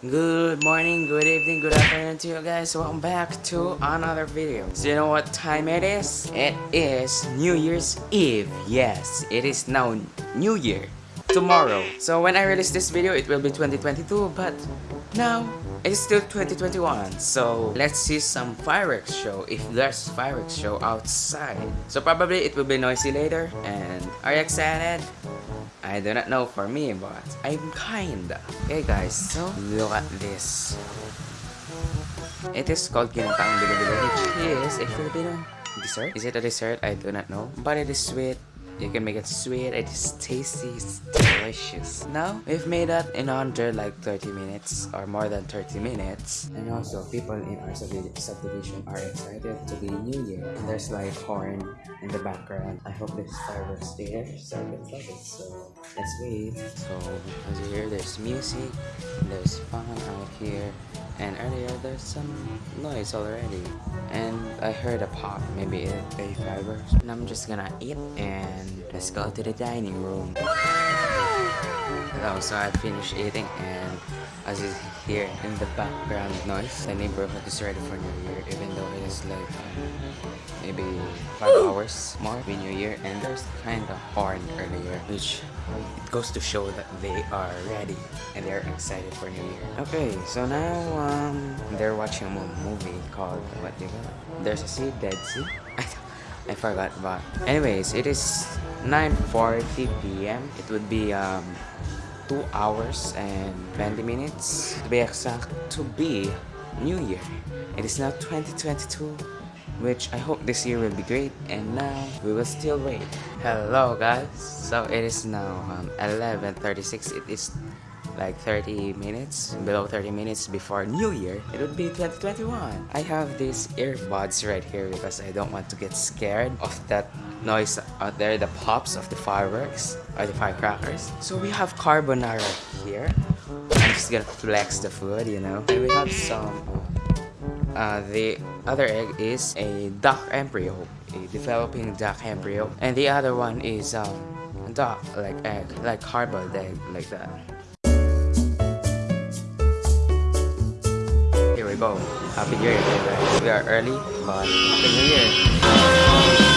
Good morning, good evening, good afternoon to you guys. Welcome back to another video. So you know what time it is? It is New Year's Eve. Yes, it is now New Year. Tomorrow. So when I release this video, it will be 2022, but now it's still 2021. So let's see some fireworks show if there's fireworks show outside. So probably it will be noisy later. And are you excited? I do not know for me, but I'm kinda. Okay guys, so look at this. It is called Ginataang Bilo-Bilo, which is a Filipino dessert. Is it a dessert? I do not know. But it is sweet. You can make it sweet, it is tasty, it's delicious. Now, we've made that in under like 30 minutes or more than 30 minutes. And also, people in our subdivision are excited to be New Year. And there's like horn in the background. I hope there's fireworks there, so let's love it. So, let's wait. So, as you hear, there's music, there's fun out here. And earlier, there's some noise already. And I heard a pop, maybe a, a fireworks. And I'm just gonna eat and let's go to the dining room. Hello, oh, so I finished eating and as you hear in the background noise, the neighborhood is ready for New Year even though it is like um, maybe 5 hours more be New Year and there's kind of horn earlier which it goes to show that they are ready and they're excited for New Year. Okay, so now um, they're watching a movie called, what do you call it? There's a Sea, Dead Sea? I forgot but anyways it is 9:40 p.m. it would be um 2 hours and 20 minutes. To be exact to be New Year. It is now 2022 which I hope this year will be great. And now we will still wait. Hello guys. So it is now um, 11:36 it is like 30 minutes, below 30 minutes before New Year, it would be 2021. I have these earbuds right here because I don't want to get scared of that noise out there, the pops of the fireworks or the firecrackers. So we have carbonara here. I'm just gonna flex the food, you know. And we have some uh, the other egg is a duck embryo, a developing duck embryo, and the other one is um, duck like egg, like hard-boiled egg, like that. Go. Happy New Year, guys. We are early, but Happy New Year.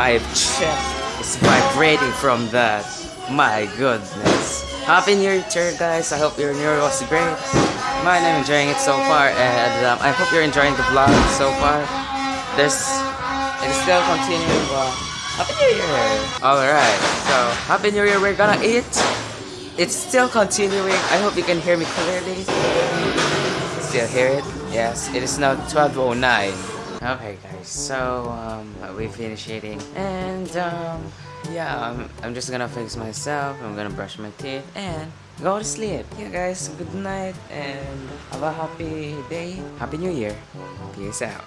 My chest is vibrating from that. My goodness. Happy New Year, guys. I hope your New Year was great. Mine, I'm enjoying it so far, and um, I hope you're enjoying the vlog so far. There's, it's still continuing, but Happy New Year! Alright, so Happy New Year, we're gonna eat. It's still continuing. I hope you can hear me clearly. Still hear it? Yes, it is now 12.09. Okay guys, so um, we finished eating and um, yeah, I'm, I'm just gonna fix myself, I'm gonna brush my teeth and go to sleep. Yeah guys, good night and have a happy day. Happy New Year. Peace out.